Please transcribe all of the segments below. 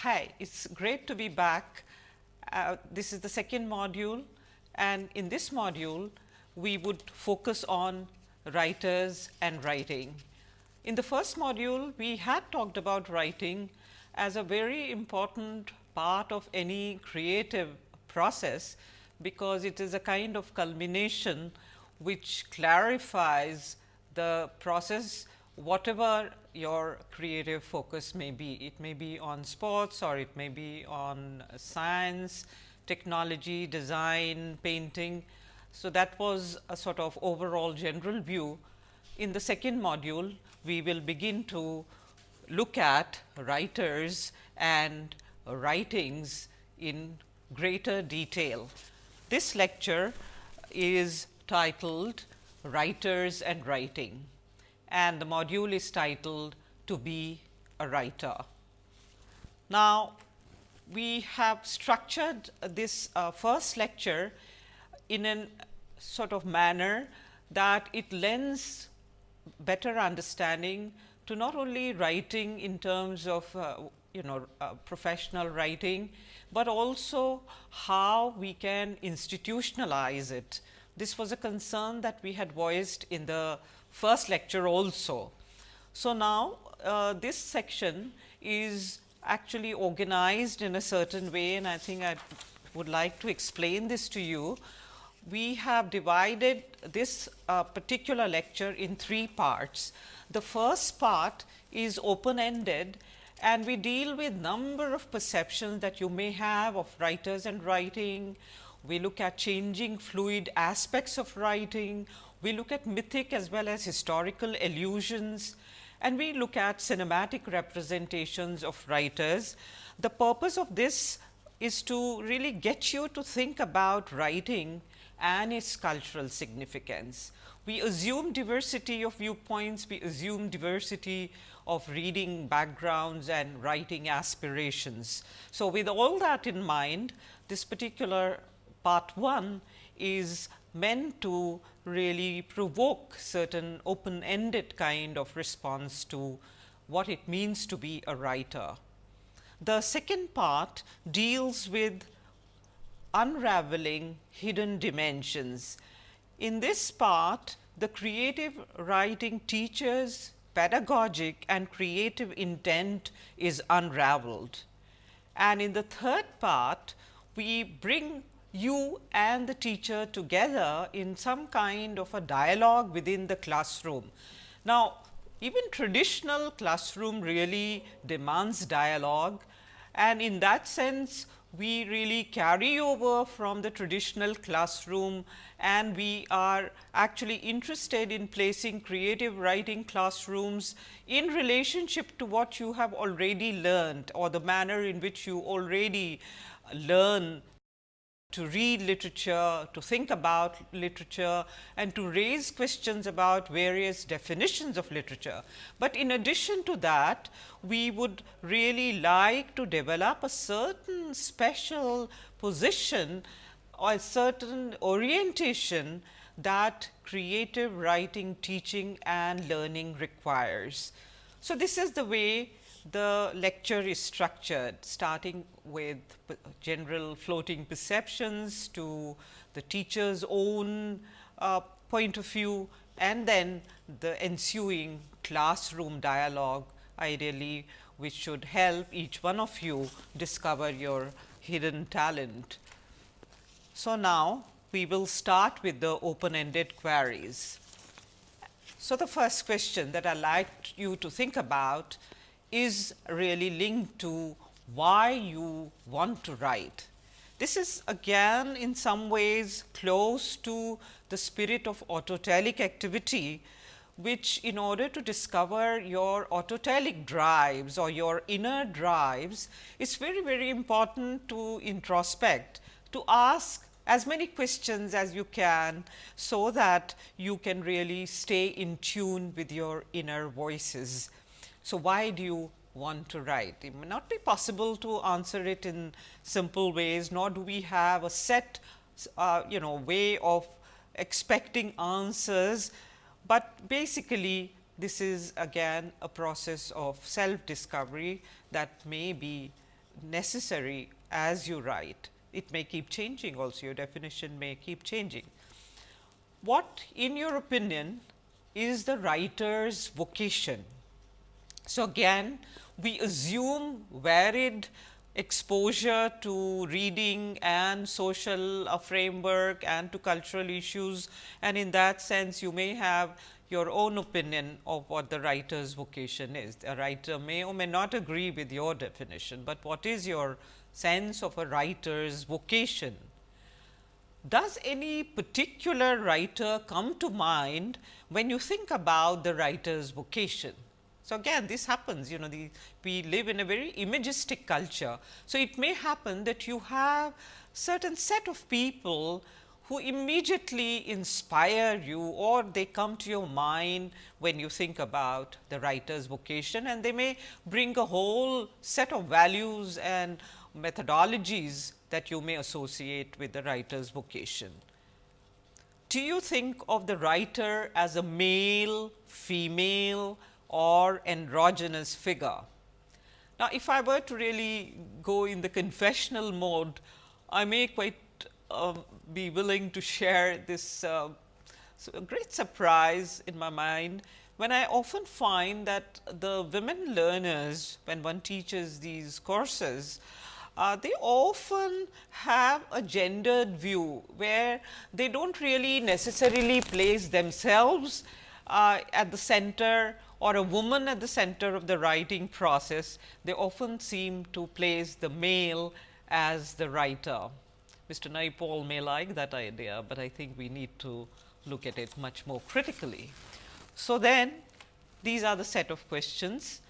Hi, it's great to be back. Uh, this is the second module and in this module we would focus on writers and writing. In the first module we had talked about writing as a very important part of any creative process, because it is a kind of culmination which clarifies the process whatever your creative focus may be. It may be on sports or it may be on science, technology, design, painting. So, that was a sort of overall general view. In the second module, we will begin to look at writers and writings in greater detail. This lecture is titled Writers and Writing and the module is titled To be a Writer. Now, we have structured this uh, first lecture in a sort of manner that it lends better understanding to not only writing in terms of uh, you know uh, professional writing, but also how we can institutionalize it. This was a concern that we had voiced in the first lecture also. So, now uh, this section is actually organized in a certain way and I think I would like to explain this to you. We have divided this uh, particular lecture in three parts. The first part is open ended and we deal with number of perceptions that you may have of writers and writing. We look at changing fluid aspects of writing, we look at mythic as well as historical allusions and we look at cinematic representations of writers. The purpose of this is to really get you to think about writing and its cultural significance. We assume diversity of viewpoints, we assume diversity of reading backgrounds and writing aspirations. So, with all that in mind, this particular part 1 is meant to really provoke certain open ended kind of response to what it means to be a writer. The second part deals with unraveling hidden dimensions. In this part, the creative writing teacher's pedagogic and creative intent is unraveled. And in the third part, we bring you and the teacher together in some kind of a dialogue within the classroom. Now, even traditional classroom really demands dialogue and in that sense we really carry over from the traditional classroom and we are actually interested in placing creative writing classrooms in relationship to what you have already learned or the manner in which you already learn to read literature, to think about literature and to raise questions about various definitions of literature. But in addition to that, we would really like to develop a certain special position or a certain orientation that creative writing, teaching and learning requires. So, this is the way the lecture is structured starting with general floating perceptions to the teacher's own uh, point of view and then the ensuing classroom dialogue ideally which should help each one of you discover your hidden talent. So, now we will start with the open ended queries. So, the first question that I like you to think about is really linked to why you want to write. This is again in some ways close to the spirit of autotelic activity, which in order to discover your autotelic drives or your inner drives, it's very, very important to introspect, to ask as many questions as you can, so that you can really stay in tune with your inner voices. So, why do you want to write? It may not be possible to answer it in simple ways, nor do we have a set uh, you know way of expecting answers, but basically this is again a process of self discovery that may be necessary as you write. It may keep changing also, your definition may keep changing. What in your opinion is the writer's vocation? So, again we assume varied exposure to reading and social uh, framework and to cultural issues and in that sense you may have your own opinion of what the writer's vocation is. A writer may or may not agree with your definition, but what is your sense of a writer's vocation? Does any particular writer come to mind when you think about the writer's vocation? So, again this happens you know the we live in a very imagistic culture. So, it may happen that you have certain set of people who immediately inspire you or they come to your mind when you think about the writer's vocation and they may bring a whole set of values and methodologies that you may associate with the writer's vocation. Do you think of the writer as a male, female, or androgynous figure. Now, if I were to really go in the confessional mode, I may quite uh, be willing to share this uh, great surprise in my mind when I often find that the women learners when one teaches these courses, uh, they often have a gendered view where they do not really necessarily place themselves uh, at the center or a woman at the center of the writing process, they often seem to place the male as the writer. Mr. Naipaul may like that idea, but I think we need to look at it much more critically. So, then these are the set of questions,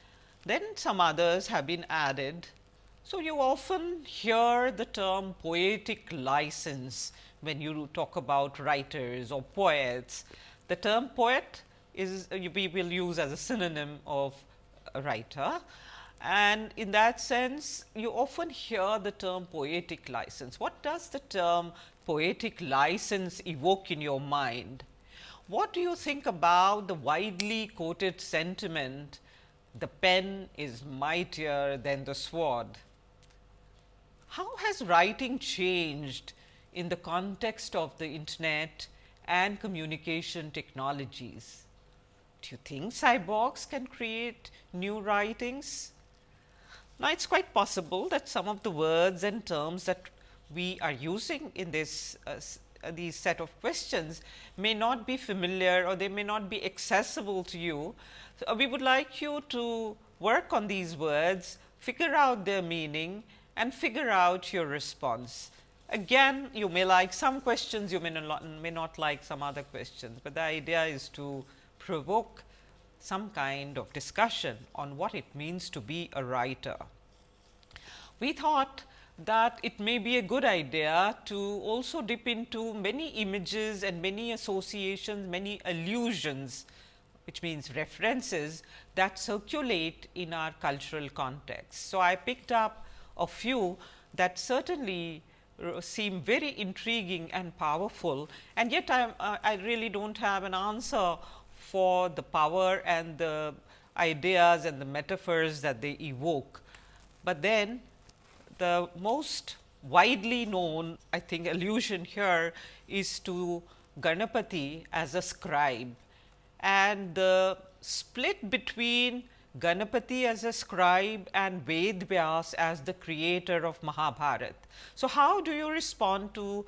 then some others have been added. So, you often hear the term poetic license when you talk about writers or poets. The term poet is we will use as a synonym of writer. And in that sense, you often hear the term poetic license. What does the term poetic license evoke in your mind? What do you think about the widely quoted sentiment, the pen is mightier than the sword? How has writing changed in the context of the internet and communication technologies? Do you think cyborgs can create new writings? Now, it is quite possible that some of the words and terms that we are using in this uh, uh, these set of questions may not be familiar or they may not be accessible to you. So, uh, we would like you to work on these words, figure out their meaning and figure out your response. Again, you may like some questions, you may not, may not like some other questions, but the idea is to provoke some kind of discussion on what it means to be a writer. We thought that it may be a good idea to also dip into many images and many associations, many allusions which means references that circulate in our cultural context. So, I picked up a few that certainly uh, seem very intriguing and powerful and yet I, uh, I really do not have an answer for the power and the ideas and the metaphors that they evoke. But then the most widely known I think allusion here is to Ganapati as a scribe and the split between Ganapati as a scribe and Ved Vyas as the creator of Mahabharat. So, how do you respond to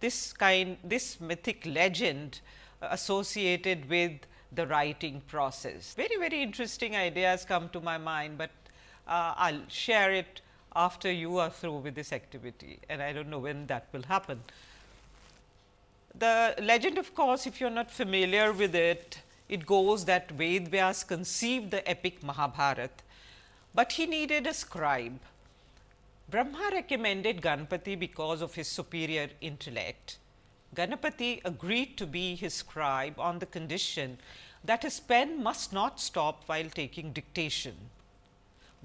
this kind this mythic legend associated with the writing process. Very, very interesting ideas come to my mind, but uh, I will share it after you are through with this activity and I do not know when that will happen. The legend of course, if you are not familiar with it, it goes that Ved Vyas conceived the epic Mahabharat, but he needed a scribe. Brahma recommended Ganpati because of his superior intellect Ganapati agreed to be his scribe on the condition that his pen must not stop while taking dictation.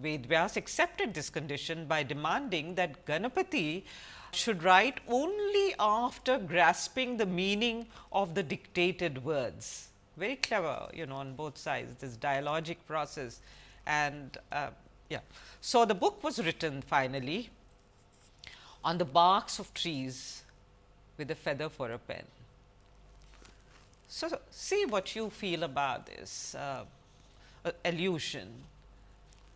Vedvyas accepted this condition by demanding that Ganapati should write only after grasping the meaning of the dictated words. Very clever, you know, on both sides, this dialogic process and uh, Yeah. So, the book was written finally on the barks of trees with a feather for a pen. So, see what you feel about this uh, allusion.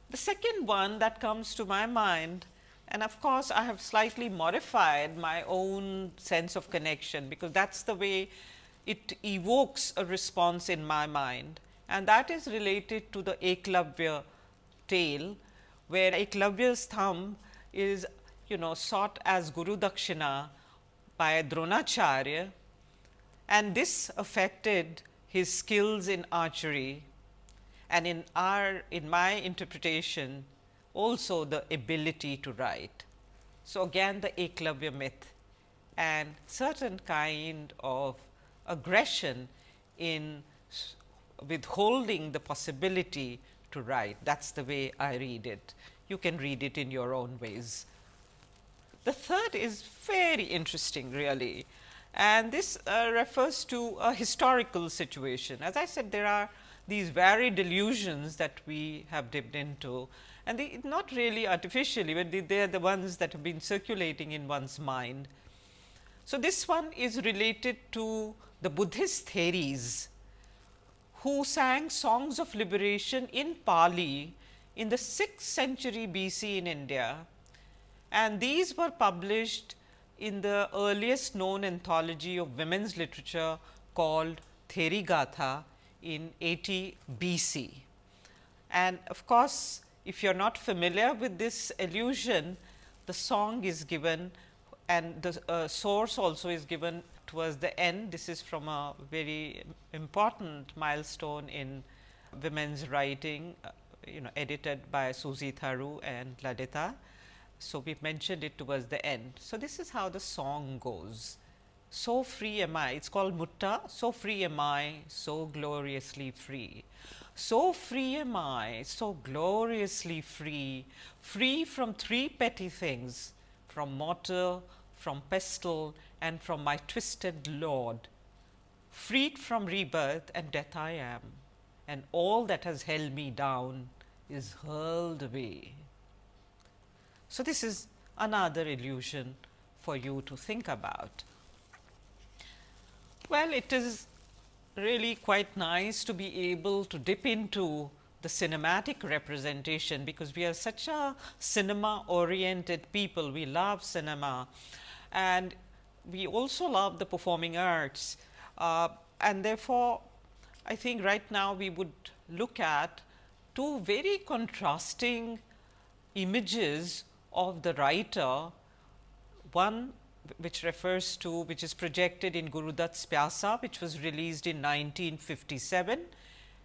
The second one that comes to my mind and of course, I have slightly modified my own sense of connection, because that is the way it evokes a response in my mind and that is related to the Eklavya tale, where Eklavya's thumb is you know sought as Guru Dakshina by Dronacharya and this affected his skills in archery and in our in my interpretation also the ability to write. So, again the Eklavya myth and certain kind of aggression in withholding the possibility to write. That is the way I read it. You can read it in your own ways. The third is very interesting really and this uh, refers to a historical situation. As I said there are these varied illusions that we have dipped into and they not really artificially, but they, they are the ones that have been circulating in one's mind. So, this one is related to the Buddhist Theris who sang songs of liberation in Pali in the 6th century BC in India and these were published in the earliest known anthology of women's literature called Therigatha in 80 BC. And of course, if you are not familiar with this allusion, the song is given and the uh, source also is given towards the end. This is from a very important milestone in women's writing, uh, you know edited by Susie Tharu and Lalita. So, we mentioned it towards the end. So, this is how the song goes. So free am I, it is called Mutta, so free am I, so gloriously free. So free am I, so gloriously free, free from three petty things, from mortar, from pestle and from my twisted lord. Freed from rebirth and death I am, and all that has held me down is hurled away. So, this is another illusion for you to think about. Well, it is really quite nice to be able to dip into the cinematic representation, because we are such a cinema oriented people. We love cinema and we also love the performing arts. Uh, and therefore, I think right now we would look at two very contrasting images of the writer, one which refers to which is projected in Gurudutt's Pyasa which was released in 1957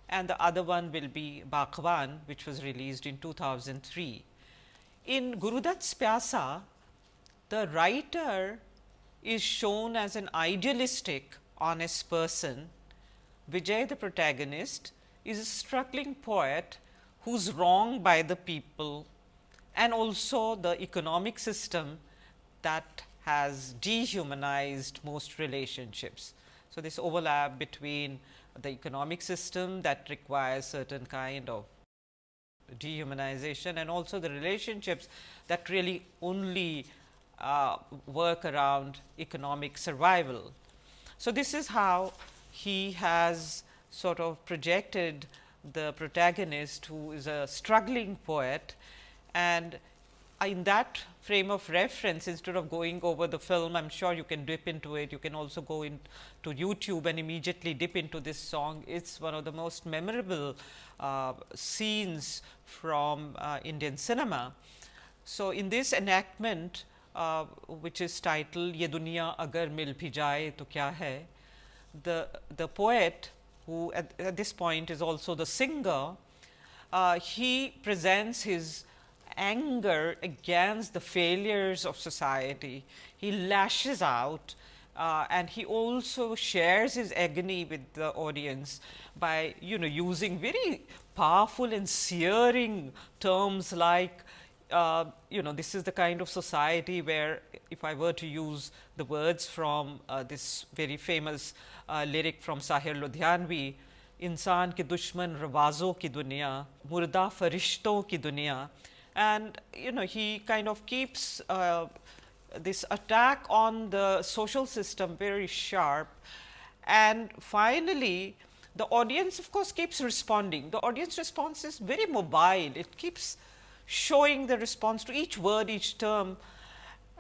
and the other one will be Baghban which was released in 2003. In Gurudutt's Pyasa, the writer is shown as an idealistic honest person. Vijay the protagonist is a struggling poet who is wronged by the people and also the economic system that has dehumanized most relationships. So, this overlap between the economic system that requires certain kind of dehumanization and also the relationships that really only uh, work around economic survival. So, this is how he has sort of projected the protagonist who is a struggling poet and in that frame of reference instead of going over the film, I am sure you can dip into it. You can also go into YouTube and immediately dip into this song. It is one of the most memorable uh, scenes from uh, Indian cinema. So, in this enactment, uh, which is titled Ye Duniya Agar Mil Bhi Jaye To Kya Hai, the, the poet who at, at this point is also the singer, uh, he presents his anger against the failures of society. He lashes out uh, and he also shares his agony with the audience by you know using very powerful and searing terms like uh, you know this is the kind of society where if I were to use the words from uh, this very famous uh, lyric from Sahir Ludhianvi, इंसान के दुश्मन रवाज़ों की दुनिया मुर्दा फरिश्तों की दुनिया and you know he kind of keeps uh, this attack on the social system very sharp. And finally the audience of course keeps responding. The audience response is very mobile. It keeps showing the response to each word each term.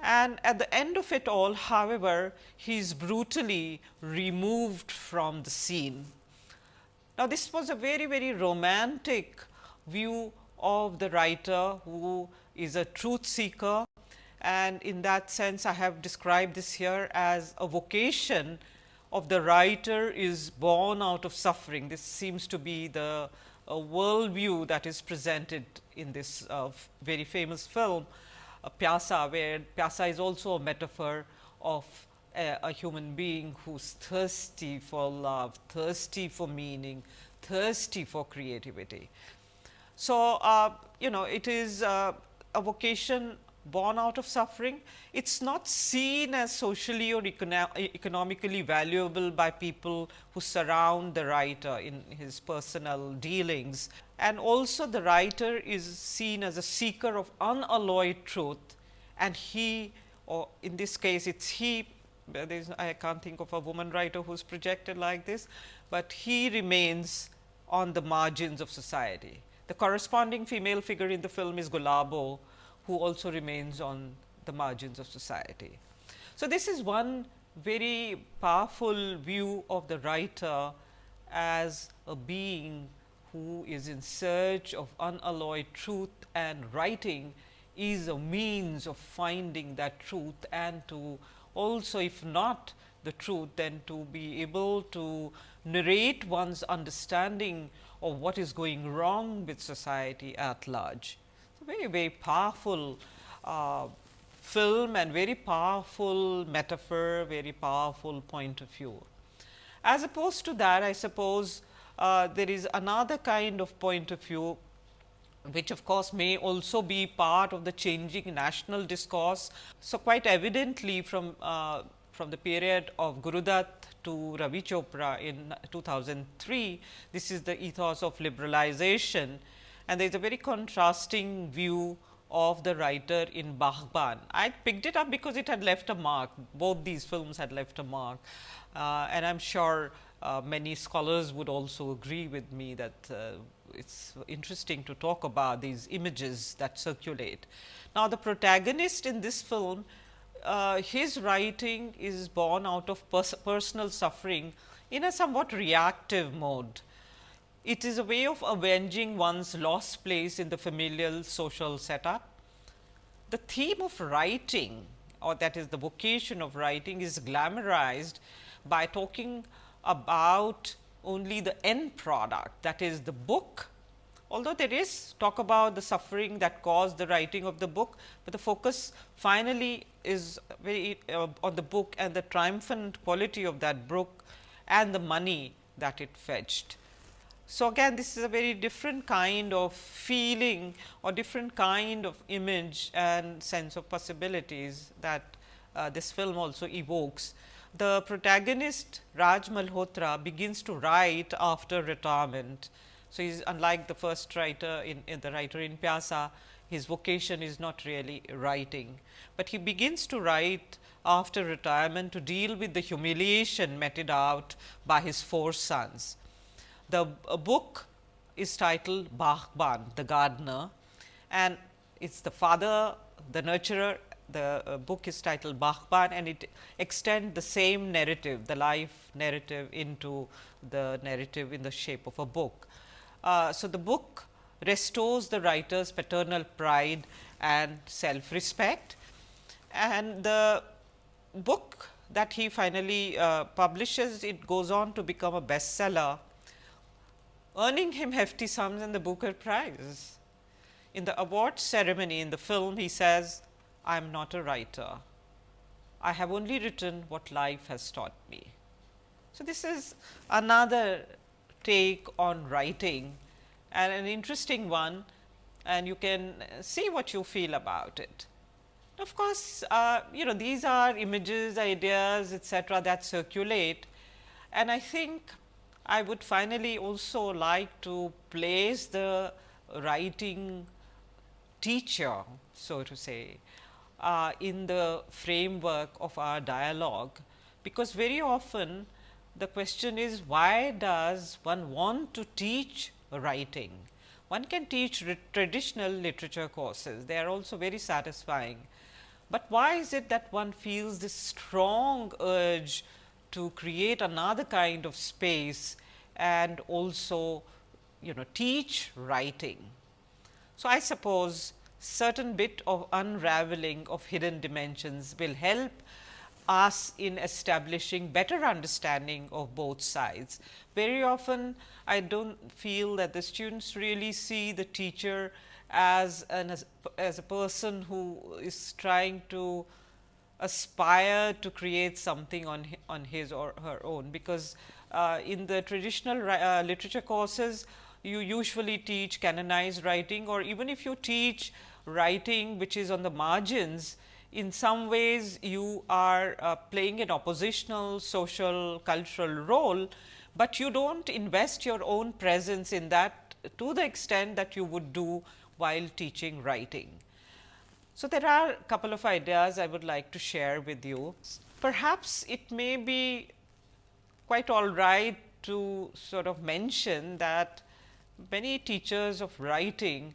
And at the end of it all however he is brutally removed from the scene. Now, this was a very, very romantic view of the writer who is a truth seeker and in that sense I have described this here as a vocation of the writer is born out of suffering. This seems to be the uh, worldview that is presented in this uh, very famous film uh, Pyasa, where Pyasa is also a metaphor of a, a human being who's thirsty for love, thirsty for meaning, thirsty for creativity. So, uh, you know it is uh, a vocation born out of suffering. It is not seen as socially or econo economically valuable by people who surround the writer in his personal dealings. And also the writer is seen as a seeker of unalloyed truth and he or in this case it is he I can't think of a woman writer who is projected like this, but he remains on the margins of society. The corresponding female figure in the film is Gulabo, who also remains on the margins of society. So, this is one very powerful view of the writer as a being who is in search of unalloyed truth and writing is a means of finding that truth and to also if not the truth then to be able to narrate one's understanding of what is going wrong with society at large. So, very very powerful uh, film and very powerful metaphor, very powerful point of view. As opposed to that I suppose uh, there is another kind of point of view which of course may also be part of the changing national discourse. So, quite evidently from uh, from the period of Gurudutt to Ravi Chopra in 2003, this is the ethos of liberalization and there is a very contrasting view of the writer in Baghban. I picked it up because it had left a mark, both these films had left a mark uh, and I am sure uh, many scholars would also agree with me that uh, it is interesting to talk about these images that circulate. Now, the protagonist in this film, uh, his writing is born out of pers personal suffering in a somewhat reactive mode. It is a way of avenging one's lost place in the familial social setup. The theme of writing or that is the vocation of writing is glamorized by talking about only the end product that is the book. Although there is talk about the suffering that caused the writing of the book, but the focus finally is very uh, on the book and the triumphant quality of that book and the money that it fetched. So, again this is a very different kind of feeling or different kind of image and sense of possibilities that uh, this film also evokes the protagonist Raj Malhotra begins to write after retirement. So, he is unlike the first writer in, in, the writer in Pyasa, his vocation is not really writing, but he begins to write after retirement to deal with the humiliation meted out by his four sons. The book is titled Baghban, the gardener and it is the father, the nurturer the uh, book is titled Baghban and it extends the same narrative, the life narrative into the narrative in the shape of a book. Uh, so, the book restores the writer's paternal pride and self respect and the book that he finally uh, publishes it goes on to become a bestseller earning him hefty sums and the Booker Prize. In the award ceremony in the film he says I am not a writer. I have only written what life has taught me. So, this is another take on writing and an interesting one and you can see what you feel about it. Of course, uh, you know these are images, ideas etcetera that circulate and I think I would finally also like to place the writing teacher, so to say, uh, in the framework of our dialogue, because very often the question is why does one want to teach writing? One can teach traditional literature courses, they are also very satisfying. But why is it that one feels this strong urge to create another kind of space and also you know teach writing? So, I suppose certain bit of unraveling of hidden dimensions will help us in establishing better understanding of both sides. Very often I do not feel that the students really see the teacher as an as, as a person who is trying to aspire to create something on on his or her own because uh, in the traditional uh, literature courses you usually teach canonized writing or even if you teach writing which is on the margins in some ways you are uh, playing an oppositional social cultural role, but you do not invest your own presence in that to the extent that you would do while teaching writing. So, there are a couple of ideas I would like to share with you. Perhaps it may be quite all right to sort of mention that many teachers of writing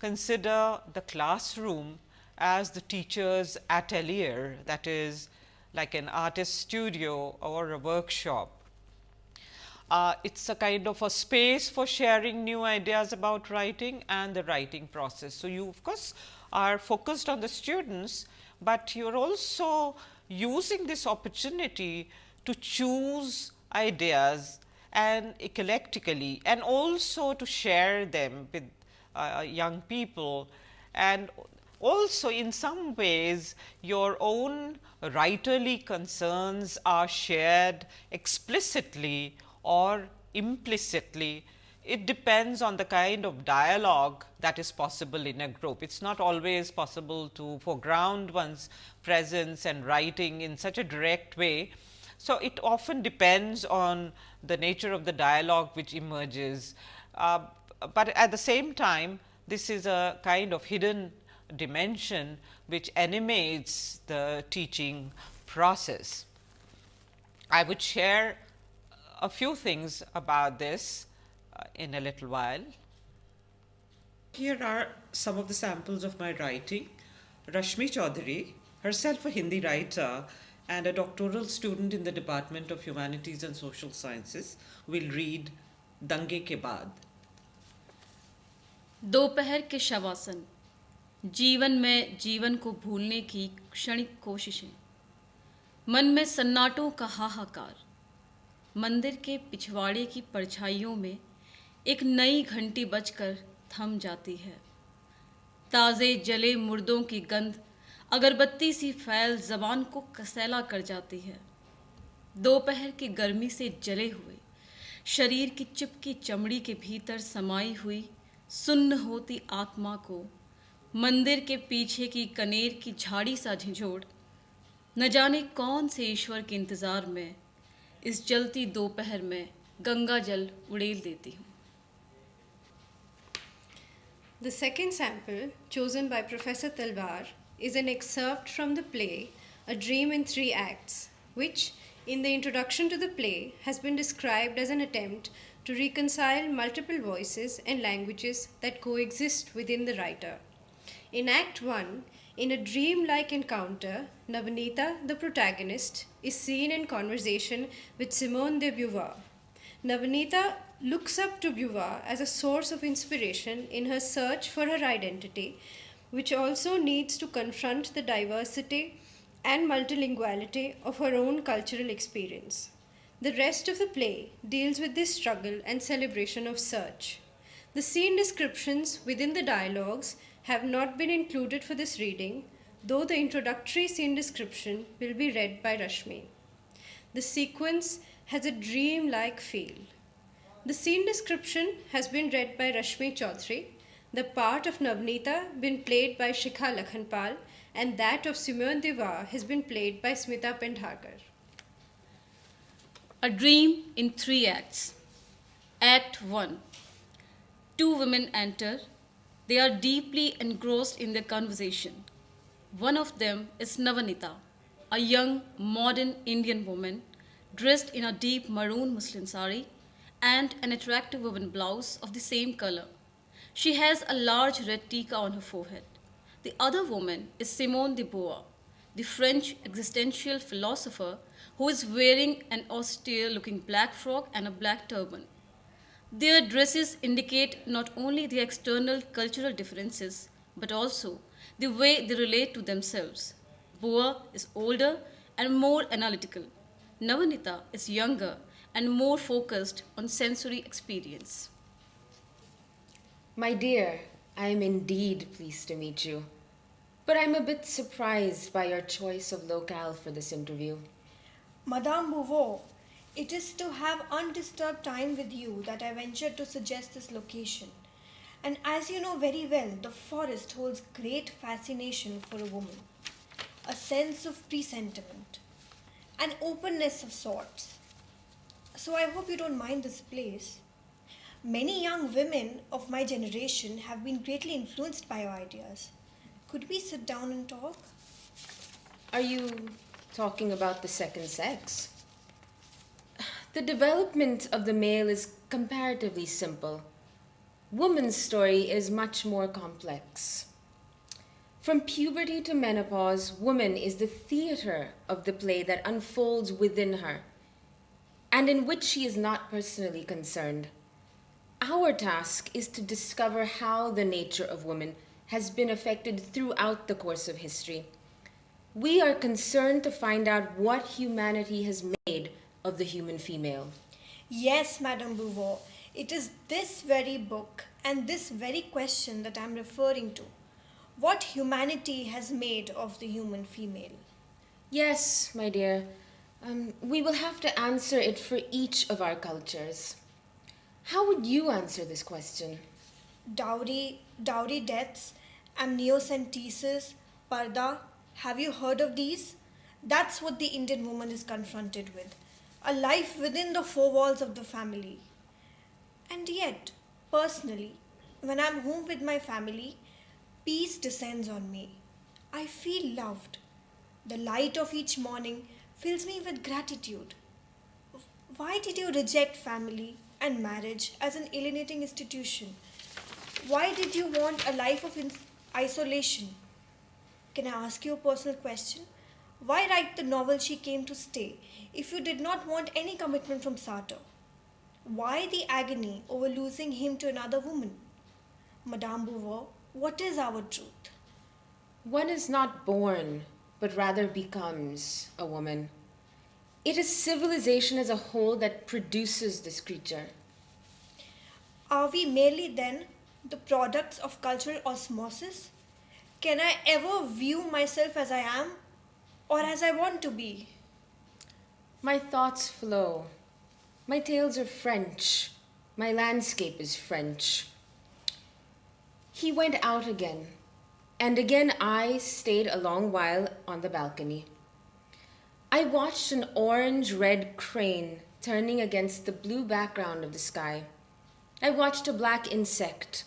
consider the classroom as the teacher's atelier that is like an artist studio or a workshop. Uh, it is a kind of a space for sharing new ideas about writing and the writing process. So, you of course, are focused on the students, but you are also using this opportunity to choose ideas and eclectically and also to share them with uh, young people and also in some ways your own writerly concerns are shared explicitly or implicitly. It depends on the kind of dialogue that is possible in a group. It is not always possible to foreground one's presence and writing in such a direct way. So, it often depends on the nature of the dialogue which emerges, uh, but at the same time this is a kind of hidden dimension which animates the teaching process. I would share a few things about this uh, in a little while. Here are some of the samples of my writing. Rashmi Chaudhary, herself a Hindi writer and a doctoral student in the Department of Humanities and Social Sciences, will read Dange ke baad. दोपहर के शवासन जीवन में जीवन को भूलने की क्षणिक कोशिशें। मन में सन्नाटों का हाहाकार। मंदिर के पिछवाड़े की परछाइयों में एक नई घंटी बजकर थम जाती है। ताज़े जले मुर्दों की गंध अगरबत्ती सी फैल जबान को कसैला कर जाती है। दोपहर की गर्मी से जले हुए, शरीर की चिपकी चमड़ी के भीतर समाई हुई सुन्न होती आत्मा को मंदिर के पीछे की कनेर की झाड़ी सा झिझोड़। न जाने कौन से ईश्वर के इंतज़ार में, इस जलती दोपहर में गंगा जल उड़ेल देती हूँ। The second sample chosen by professor Talwar is an excerpt from the play a dream in three acts which in the introduction to the play has been described as an attempt to reconcile multiple voice and languages that coexist within the writer In Act 1, in a dream-like encounter, Navanita, the protagonist, is seen in conversation with Simone de Beauvoir. Navanita looks up to Beauvoir as a source of inspiration in her search for her identity, which also needs to confront the diversity and multilinguality of her own cultural experience. The rest of the play deals with this struggle and celebration of search. The scene descriptions within the dialogues have not been included for this reading, though the introductory scene description will be read by Rashmi. The sequence has a dream-like feel. The scene description has been read by Rashmi Chaudhary, the part of Navnita been played by Shikha Lakhanpal, and that of Simone de Beauvoir has been played by Smita Pendharkar. A Dream in Three Acts Act 1. Two women enter. They are deeply engrossed in their conversation. One of them is Navanita, a young, modern Indian woman dressed in a deep maroon muslin sari and an attractive woven blouse of the same color. She has a large red tika on her forehead. The other woman is Simone de Beauvoir, the French existential philosopher who is wearing an austere looking black frock and a black turban. Their dresses indicate not only the external cultural differences, but also the way they relate to themselves. Beauvoir is older and more analytical. Navanita is younger and more focused on sensory experience. My dear, I am indeed pleased to meet you. But I'm a bit surprised by your choice of locale for this interview. Madame Beauvoir, it is to have undisturbed time with you that I ventured to suggest this location. And as you know very well, the forest holds great fascination for a woman, a sense of presentiment, an openness of sorts. So I hope you don't mind this place. Many young women of my generation have been greatly influenced by your ideas. Could we sit down and talk? Are you talking about the second sex? The development of the male is comparatively simple. Woman's story is much more complex. From puberty to menopause, woman is the theater of the play that unfolds within her and in which she is not personally concerned. Our task is to discover how the nature of woman has been affected throughout the course of history. We are concerned to find out what humanity has made of the human female. Yes, Madame Beauvoir, it is this very book and this very question that I'm referring to. What humanity has made of the human female? Yes, my dear. Um, we will have to answer it for each of our cultures. How would you answer this question? Dowry, dowry deaths, amniocentesis, parda. Have you heard of these? That's what the Indian woman is confronted with. A life within the four walls of the family. And yet, personally, when I'm home with my family, peace descends on me. I feel loved. The light of each morning fills me with gratitude. Why did you reject family and marriage as an alienating institution? Why did you want a life of isolation? Can I ask you a personal question? Why write the novel She Came to Stay if you did not want any commitment from Sartre? Why the agony over losing him to another woman? Madame Beauvoir, what is our truth? One is not born, but rather becomes a woman. It is civilization as a whole that produces this creature. Are we merely then the products of cultural osmosis? Can I ever view myself as I am or as I want to be? My thoughts flow. My tales are French. My landscape is French. He went out again, and again I stayed a long while on the balcony. I watched an orange red crane turning against the blue background of the sky. I watched a black insect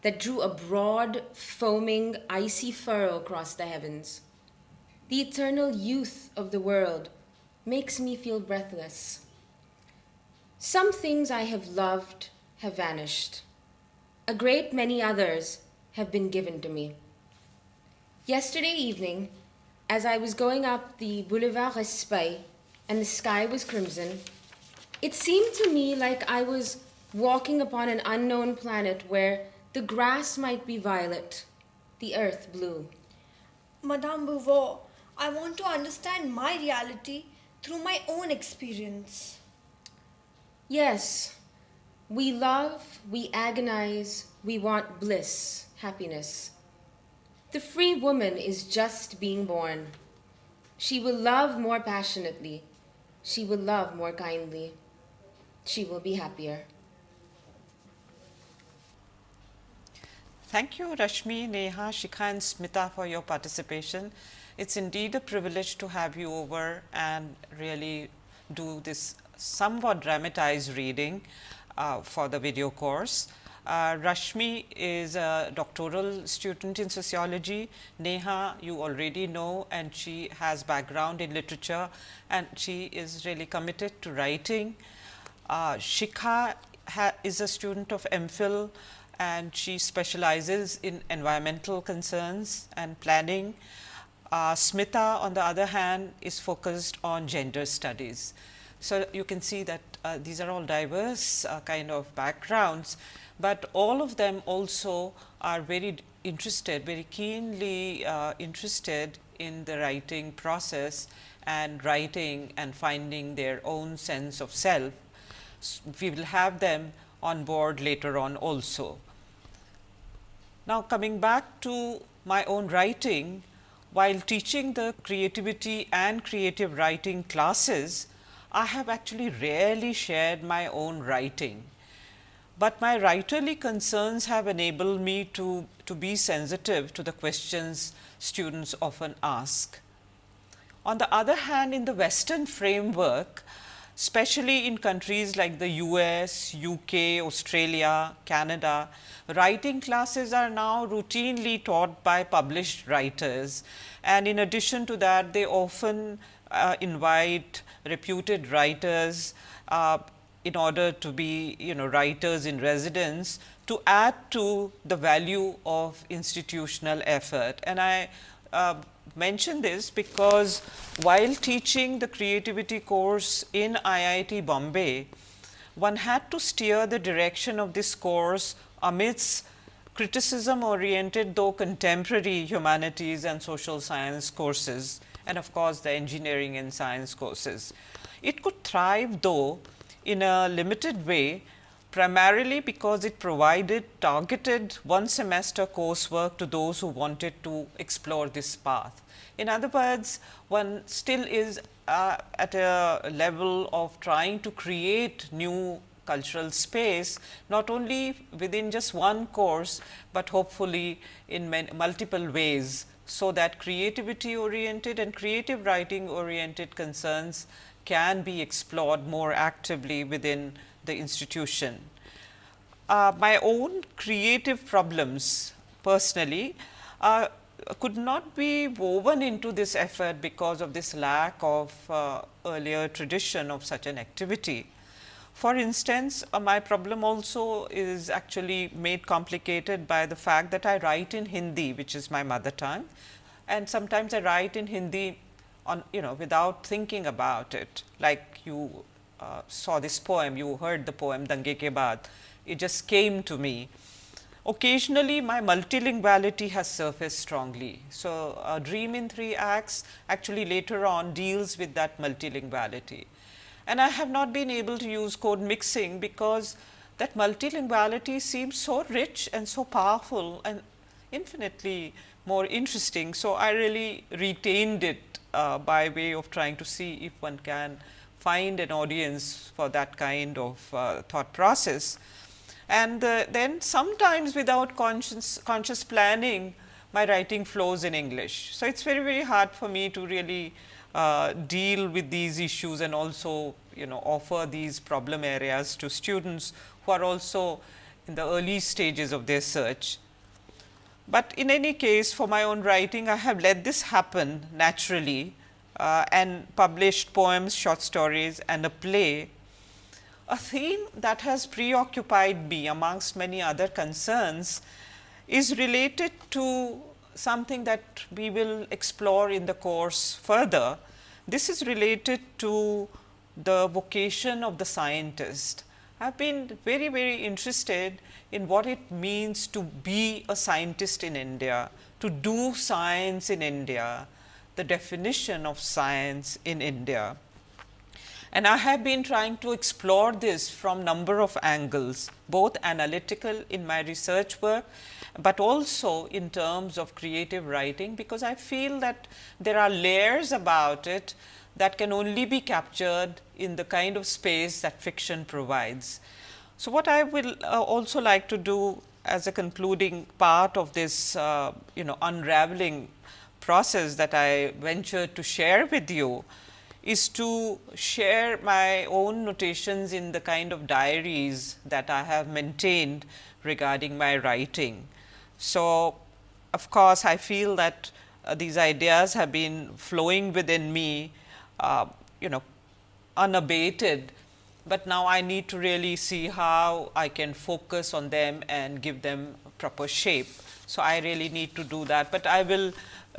that drew a broad, foaming, icy furrow across the heavens. The eternal youth of the world makes me feel breathless. Some things I have loved have vanished. A great many others have been given to me. Yesterday evening, as I was going up the Boulevard Raspail and the sky was crimson, it seemed to me like I was walking upon an unknown planet where the grass might be violet, the earth blue. Madame Beauvoir, I want to understand my reality through my own experience. Yes, we love, we agonize, we want bliss, happiness. The free woman is just being born. She will love more passionately. She will love more kindly. She will be happier. Thank you, Rashmi, Neha, Shikha, and Smita for your participation. It's indeed a privilege to have you over and really do this somewhat dramatized reading. uh, for the video course. Uh, Rashmi is a doctoral student in sociology. Neha you already know and she has background in literature and she is really committed to writing. Uh, Shikha is a student of MPhil and she specializes in environmental concerns and planning. Uh, Smita on the other hand is focused on gender studies. So, you can see that uh, these are all diverse uh, kind of backgrounds, but all of them also are very interested, very keenly uh, interested in the writing process and writing and finding their own sense of self. We will have them on board later on also. Now, coming back to my own writing, while teaching the creativity and creative writing classes, I have actually rarely shared my own writing, but my writerly concerns have enabled me to, to be sensitive to the questions students often ask. On the other hand, in the western framework, especially in countries like the US, UK, Australia, Canada, writing classes are now routinely taught by published writers. And in addition to that, they often uh, invite reputed writers uh, in order to be you know writers in residence to add to the value of institutional effort. And I uh, mention this because while teaching the creativity course in IIT Bombay, one had to steer the direction of this course amidst criticism oriented though contemporary humanities and social science courses and of course, the engineering and science courses. It could thrive though in a limited way primarily because it provided targeted one semester coursework to those who wanted to explore this path. In other words, one still is uh, at a level of trying to create new cultural space, not only within just one course, but hopefully in multiple ways. So, that creativity oriented and creative writing oriented concerns can be explored more actively within the institution. Uh, my own creative problems personally uh, could not be woven into this effort because of this lack of uh, earlier tradition of such an activity. For instance, uh, my problem also is actually made complicated by the fact that I write in Hindi, which is my mother tongue and sometimes I write in Hindi on you know without thinking about it like you uh, saw this poem, you heard the poem Dange ke baad, it just came to me. Occasionally my multilinguality has surfaced strongly. So, a dream in three acts actually later on deals with that multilinguality. And I have not been able to use code mixing because that multilinguality seems so rich and so powerful and infinitely more interesting. So, I really retained it uh, by way of trying to see if one can find an audience for that kind of uh, thought process. And uh, then sometimes without conscious, conscious planning, my writing flows in English. So, it is very, very hard for me to really uh, deal with these issues and also you know offer these problem areas to students who are also in the early stages of their search. But in any case for my own writing I have let this happen naturally uh, and published poems, short stories and a play. A theme that has preoccupied me amongst many other concerns is related to something that we will explore in the course further. This is related to the vocation of the scientist. I have been very, very interested in what it means to be a scientist in India, to do science in India, the definition of science in India. And I have been trying to explore this from number of angles, both analytical in my research work, but also in terms of creative writing, because I feel that there are layers about it that can only be captured in the kind of space that fiction provides. So, what I will uh, also like to do as a concluding part of this uh, you know unraveling process that I ventured to share with you is to share my own notations in the kind of diaries that I have maintained regarding my writing. So, of course, I feel that uh, these ideas have been flowing within me, uh, you know, unabated, but now I need to really see how I can focus on them and give them proper shape. So, I really need to do that, but I will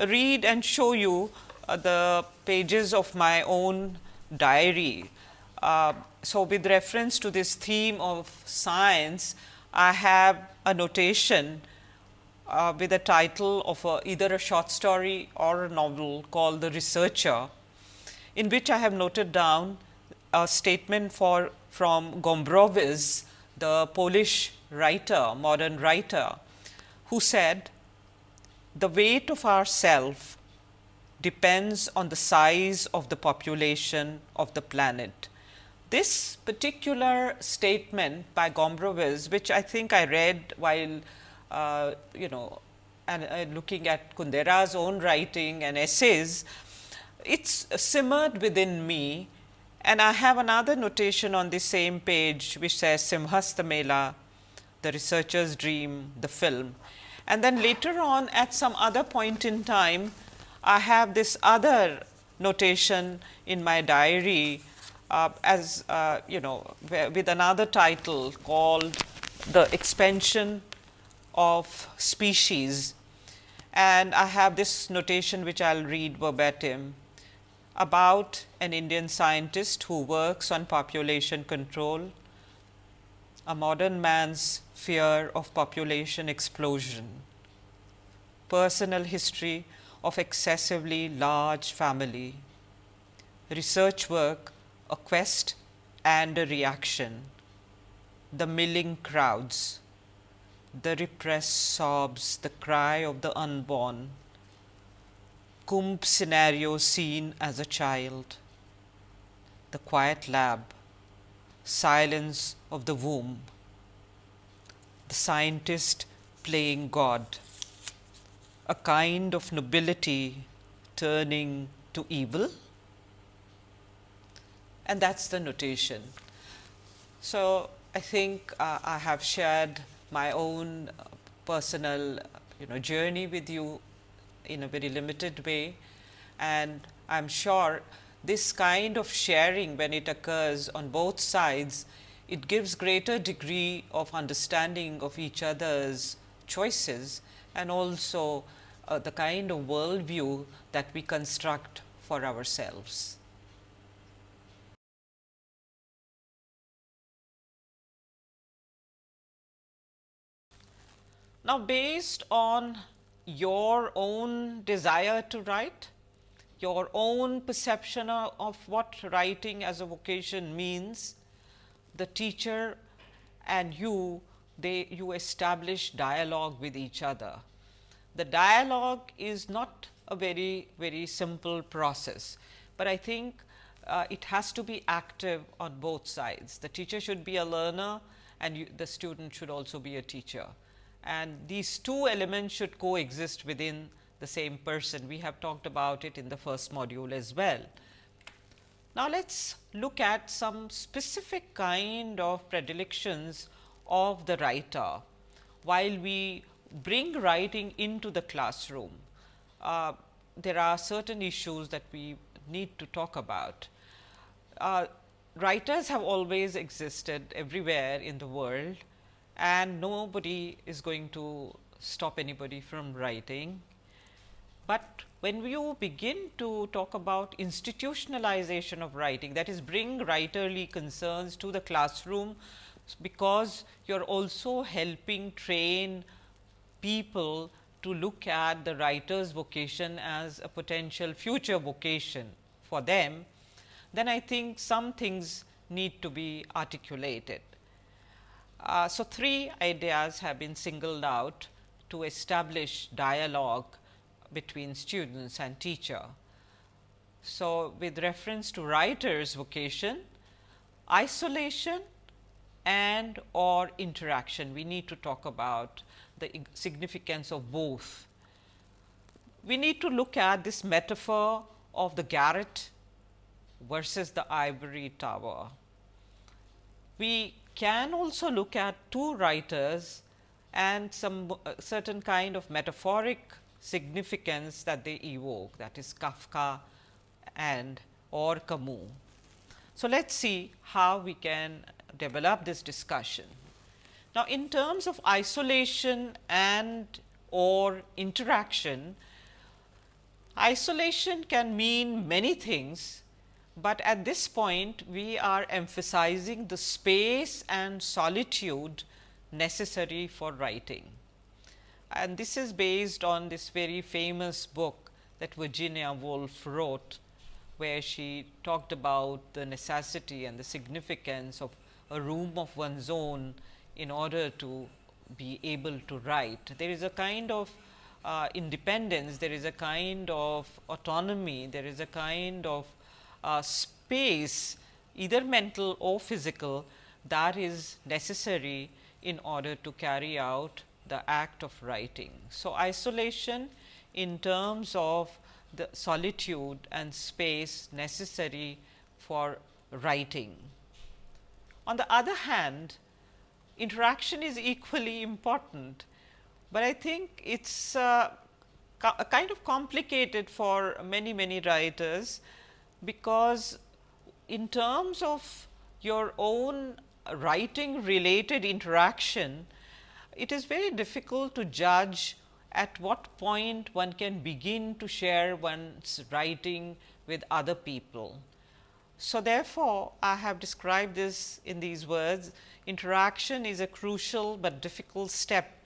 read and show you uh, the pages of my own diary. Uh, so, with reference to this theme of science, I have a notation uh, with a title of a, either a short story or a novel called The Researcher, in which I have noted down a statement for from Gombrowicz, the Polish writer, modern writer, who said, the weight of our self depends on the size of the population of the planet. This particular statement by Gombrowicz, which I think I read while uh, you know and uh, looking at Kundera's own writing and essays, it's simmered within me and I have another notation on the same page which says Simhasta Mela, the researcher's dream, the film. And then later on at some other point in time, I have this other notation in my diary uh, as uh, you know with another title called the expansion of species and I have this notation which I will read verbatim about an Indian scientist who works on population control, a modern man's fear of population explosion, personal history of excessively large family, research work, a quest and a reaction, the milling crowds, the repressed sobs, the cry of the unborn, Kumbh scenario seen as a child, the quiet lab, silence of the womb, the scientist playing God. A kind of nobility turning to evil. And that is the notation. So, I think uh, I have shared my own uh, personal you know journey with you in a very limited way and I am sure this kind of sharing when it occurs on both sides, it gives greater degree of understanding of each other's choices and also uh, the kind of worldview that we construct for ourselves. Now, based on your own desire to write, your own perception of what writing as a vocation means, the teacher and you, they you establish dialogue with each other the dialogue is not a very, very simple process, but I think uh, it has to be active on both sides. The teacher should be a learner and you, the student should also be a teacher. And these two elements should coexist within the same person. We have talked about it in the first module as well. Now, let us look at some specific kind of predilections of the writer while we bring writing into the classroom, uh, there are certain issues that we need to talk about. Uh, writers have always existed everywhere in the world and nobody is going to stop anybody from writing. But when you begin to talk about institutionalization of writing that is bring writerly concerns to the classroom because you are also helping train people to look at the writer's vocation as a potential future vocation for them, then I think some things need to be articulated. Uh, so, three ideas have been singled out to establish dialogue between students and teacher. So, with reference to writer's vocation, isolation and or interaction, we need to talk about the significance of both. We need to look at this metaphor of the garret versus the ivory tower. We can also look at two writers and some uh, certain kind of metaphoric significance that they evoke that is Kafka and or Camus. So, let us see how we can develop this discussion. Now, in terms of isolation and or interaction, isolation can mean many things, but at this point we are emphasizing the space and solitude necessary for writing. And this is based on this very famous book that Virginia Woolf wrote, where she talked about the necessity and the significance of a room of one's own in order to be able to write. There is a kind of uh, independence, there is a kind of autonomy, there is a kind of space either mental or physical that is necessary in order to carry out the act of writing. So, isolation in terms of the solitude and space necessary for writing. On the other hand, interaction is equally important, but I think it is uh, kind of complicated for many many writers, because in terms of your own writing related interaction, it is very difficult to judge at what point one can begin to share one's writing with other people. So, therefore, I have described this in these words interaction is a crucial but difficult step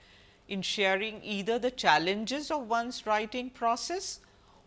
in sharing either the challenges of one's writing process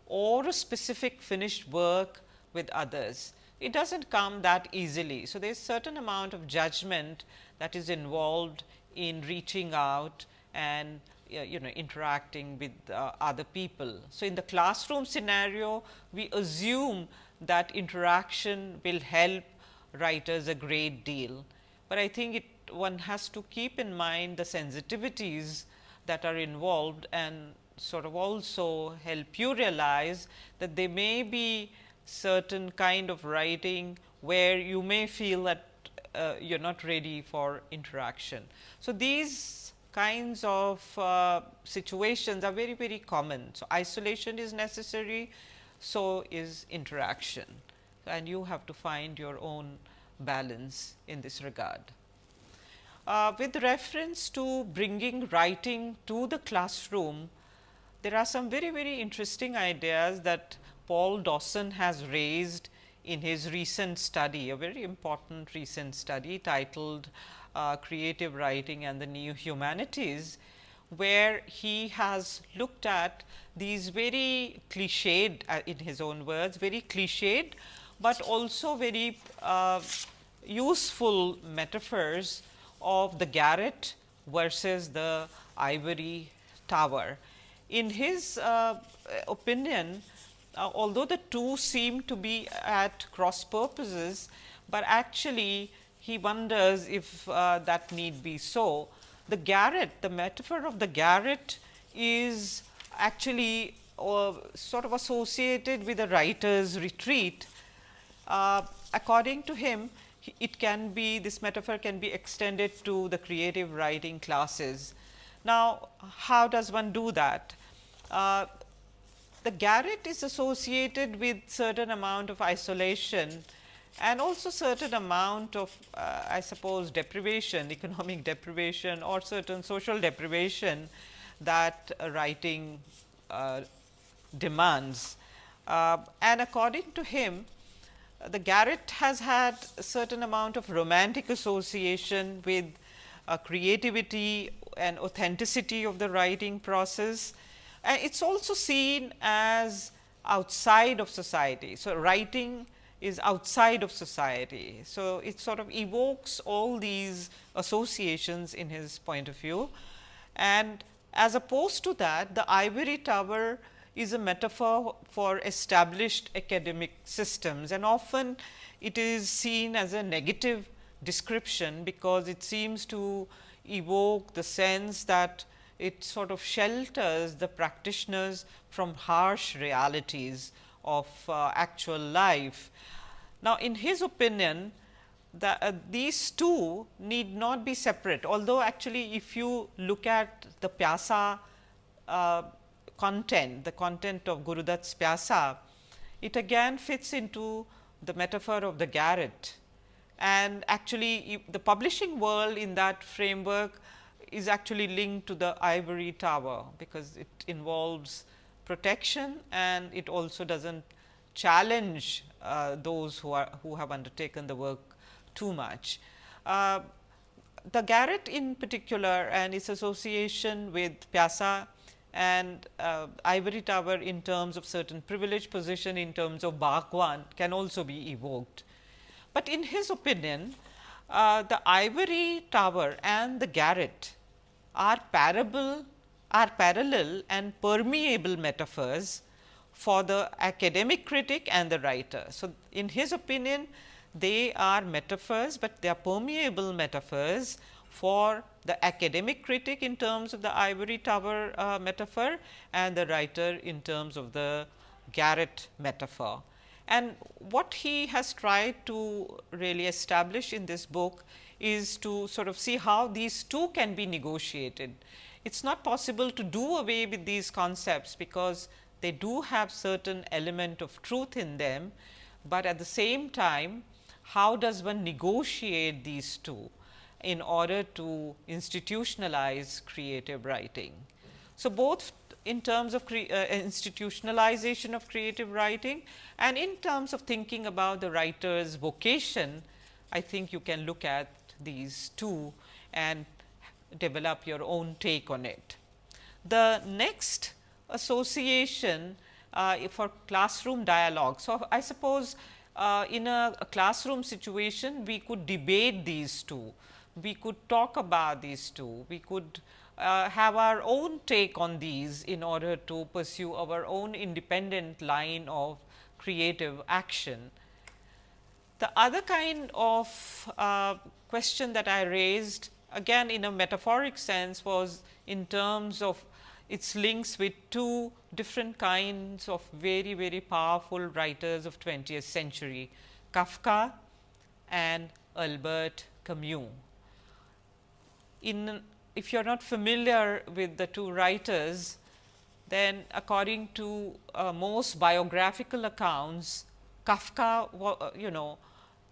or a specific finished work with others. It does not come that easily. So, there is certain amount of judgment that is involved in reaching out and you know interacting with uh, other people. So, in the classroom scenario, we assume that interaction will help writers a great deal, but I think it one has to keep in mind the sensitivities that are involved and sort of also help you realize that there may be certain kind of writing where you may feel that uh, you are not ready for interaction. So, these kinds of uh, situations are very very common. So, isolation is necessary, so is interaction and you have to find your own balance in this regard. Uh, with reference to bringing writing to the classroom, there are some very very interesting ideas that Paul Dawson has raised in his recent study, a very important recent study titled uh, Creative Writing and the New Humanities, where he has looked at these very cliched uh, in his own words, very cliched, but also very uh, useful metaphors of the garret versus the ivory tower. In his uh, opinion, uh, although the two seem to be at cross purposes, but actually he wonders if uh, that need be so. The garret, the metaphor of the garret is actually uh, sort of associated with a writer's retreat. Uh, according to him, it can be this metaphor can be extended to the creative writing classes. Now, how does one do that? The garret is associated with certain amount of isolation and also certain amount of uh, I suppose deprivation, economic deprivation or certain social deprivation that writing uh, demands. Uh, and according to him, the garret has had a certain amount of romantic association with uh, creativity and authenticity of the writing process it is also seen as outside of society. So, writing is outside of society. So, it sort of evokes all these associations in his point of view and as opposed to that the ivory tower is a metaphor for established academic systems and often it is seen as a negative description because it seems to evoke the sense that it sort of shelters the practitioners from harsh realities of uh, actual life. Now, in his opinion, the, uh, these two need not be separate, although actually if you look at the Pyasa uh, content, the content of Gurudutt's Pyasa, it again fits into the metaphor of the garret. And actually, the publishing world in that framework is actually linked to the ivory tower, because it involves protection and it also does not challenge uh, those who are who have undertaken the work too much. Uh, the garret in particular and its association with Pyasa and uh, ivory tower in terms of certain privileged position in terms of Baghban can also be evoked. But in his opinion, uh, the ivory tower and the garret are parable are parallel and permeable metaphors for the academic critic and the writer. So, in his opinion they are metaphors, but they are permeable metaphors for the academic critic in terms of the ivory tower uh, metaphor and the writer in terms of the garret metaphor. And what he has tried to really establish in this book is to sort of see how these two can be negotiated. It is not possible to do away with these concepts, because they do have certain element of truth in them, but at the same time how does one negotiate these two in order to institutionalize creative writing. So, both in terms of uh, institutionalization of creative writing and in terms of thinking about the writer's vocation, I think you can look at these two and develop your own take on it. The next association uh, for classroom dialogue. So, I suppose uh, in a, a, classroom situation, we could debate these two, we could talk about these two, we could uh, have our own take on these in order to pursue our own independent line of creative action. The other kind of uh, question that I raised again in a metaphoric sense was in terms of its links with two different kinds of very, very powerful writers of 20th century, Kafka and Albert Camus. In, if you are not familiar with the two writers, then according to uh, most biographical accounts, Kafka you know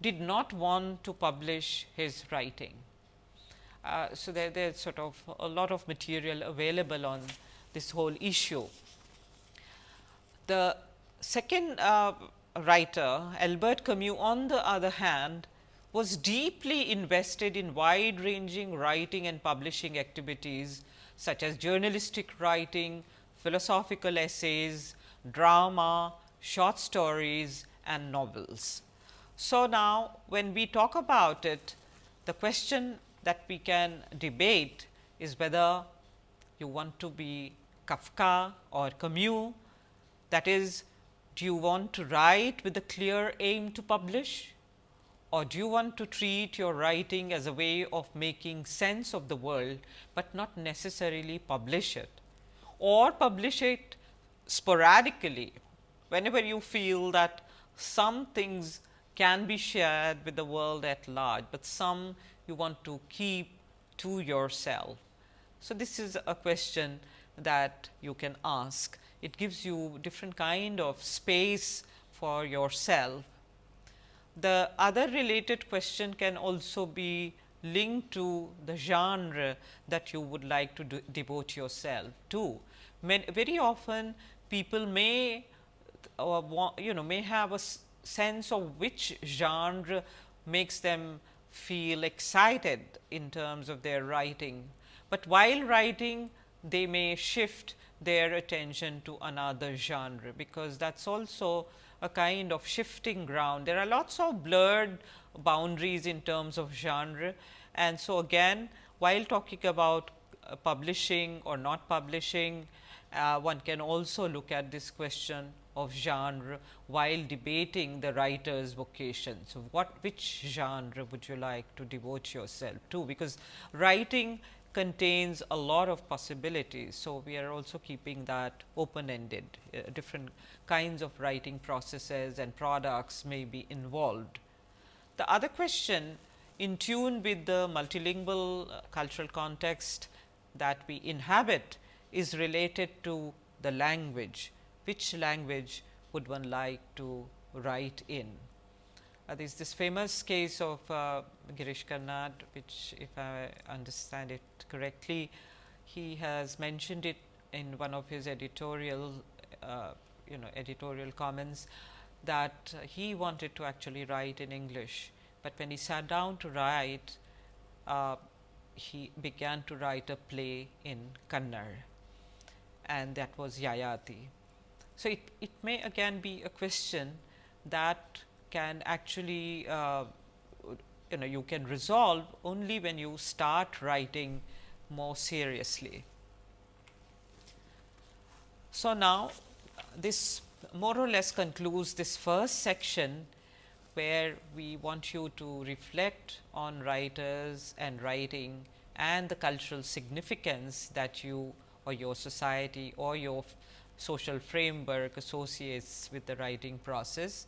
did not want to publish his writing. Uh, so, there is sort of a lot of material available on this whole issue. The second uh, writer Albert Camus on the other hand was deeply invested in wide ranging writing and publishing activities such as journalistic writing, philosophical essays, drama, short stories and novels. So, now when we talk about it, the question that we can debate is whether you want to be Kafka or Camus. That is do you want to write with a clear aim to publish? Or do you want to treat your writing as a way of making sense of the world, but not necessarily publish it? Or publish it sporadically. Whenever you feel that some things can be shared with the world at large, but some you want to keep to yourself. So, this is a question that you can ask. It gives you different kind of space for yourself. The other related question can also be linked to the genre that you would like to devote yourself to. very often people may uh, you know may have a sense of which genre makes them feel excited in terms of their writing, but while writing they may shift their attention to another genre, because that is also a kind of shifting ground. There are lots of blurred boundaries in terms of genre. And so, again while talking about uh, publishing or not publishing, uh, one can also look at this question of genre while debating the writer's vocation. So, what which genre would you like to devote yourself to? Because writing contains a lot of possibilities. So, we are also keeping that open ended, uh, different kinds of writing processes and products may be involved. The other question in tune with the multilingual uh, cultural context that we inhabit is related to the language. Which language would one like to write in? Uh, there is this famous case of uh, Girish Karnad, which if I understand it correctly, he has mentioned it in one of his editorial, uh, you know, editorial comments that he wanted to actually write in English, but when he sat down to write, uh, he began to write a play in Kannada and that was Yayati. So, it, it may again be a question that can actually uh, you know you can resolve only when you start writing more seriously. So, now this more or less concludes this first section where we want you to reflect on writers and writing and the cultural significance that you or your society or your social framework associates with the writing process.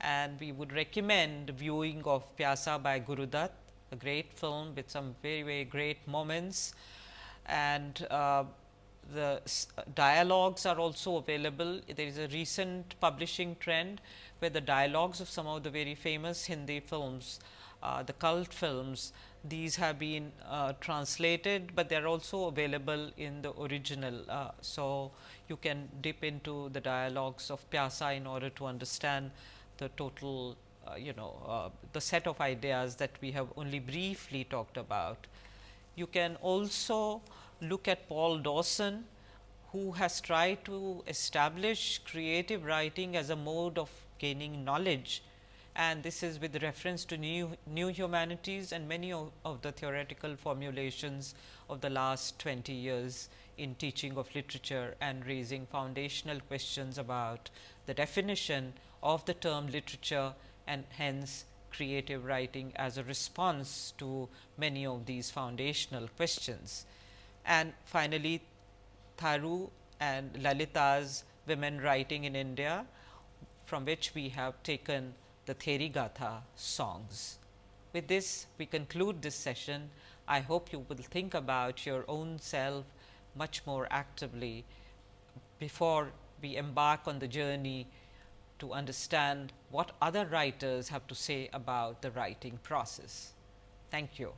And we would recommend viewing of Pyasa by Gurudutt, a great film with some very, very great moments. And uh, the dialogues are also available. There is a recent publishing trend where the dialogues of some of the very famous Hindi films, uh, the cult films, these have been uh, translated, but they are also available in the original. Uh, so, you can dip into the dialogues of Pyasa in order to understand the total uh, you know uh, the set of ideas that we have only briefly talked about. You can also look at Paul Dawson who has tried to establish creative writing as a mode of gaining knowledge and this is with reference to new, new humanities and many of, of, the theoretical formulations of the last 20 years in teaching of literature and raising foundational questions about the definition of the term literature and hence creative writing as a response to many of these foundational questions. And finally, Tharu and Lalita's women writing in India from which we have taken the Therigatha songs. With this, we conclude this session. I hope you will think about your own self much more actively before we embark on the journey to understand what other writers have to say about the writing process. Thank you.